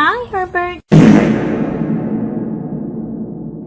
Hi, Herbert.